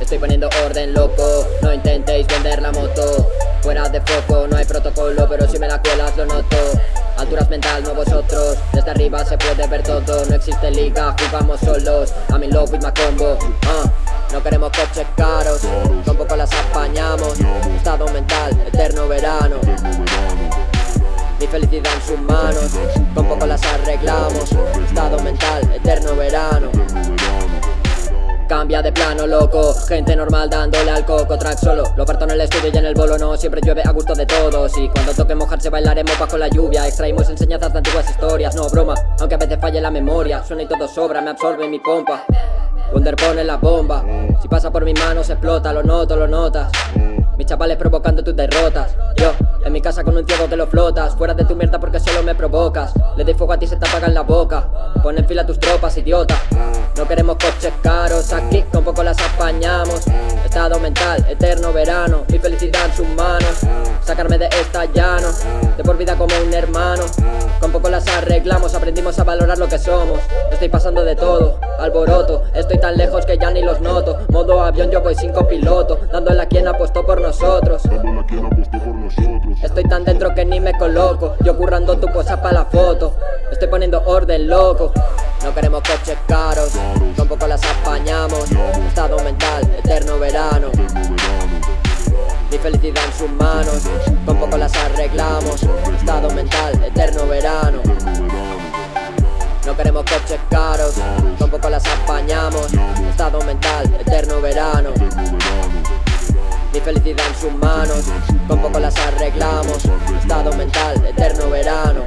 Estoy poniendo orden, loco. No intentéis vender la moto. Fuera de foco, no hay protocolo Pero si me la cuelas lo noto. Alturas mental, no vosotros. Desde arriba se puede ver todo. No existe liga, jugamos solos. I'm in love with my combo ah, No queremos coches caros. Con poco las apañamos. Estado mental, eterno verano. Mi felicidad en sus manos. Con poco las arreglamos. Estado mental, eterno verano Cambia de plano, loco. Gente normal dándole al coco Track solo, lo parto en el estudio y en el bolo no Siempre llueve a gusto de todos. Y cuando toque mojarse bailaremos bajo la lluvia. Extraímos enseñanzas de antiguas historias No broma, aunque a veces falle la memoria Suena y todo sobra, me absorbe mi pompa. Wonder pone la bomba. Si pasa por mis manos explota, lo noto, lo notas mis chavales provocando tus derrotas. Yo, en mi casa con un ciego que lo flotas. Fuera de tu mierda porque solo me provocas. Le doy fuego a ti se te apaga en la boca. Pon en fila tus tropas, idiota. No queremos coches caros. Aquí con poco las apañamos. Estado mental, eterno verano. Mi felicidad en sus manos. Sacarme de esta llano. De por vida como un hermano. Con poco las arreglamos. Aprendimos a valorar lo que somos. Estoy pasando de todo, alboroto. Estoy tan avión yo voy sin copiloto Dando en la quien apostó por nosotros. Estoy tan dentro que ni me coloco Yo currando tu cosa para la foto. Estoy poniendo orden loco. No queremos coches caros Con poco las apañamos. Estado mental, eterno verano. Mi felicidad en sus manos Con poco las arreglamos. Estado mental, eterno verano con poco las arreglamos. Estado mental, eterno verano.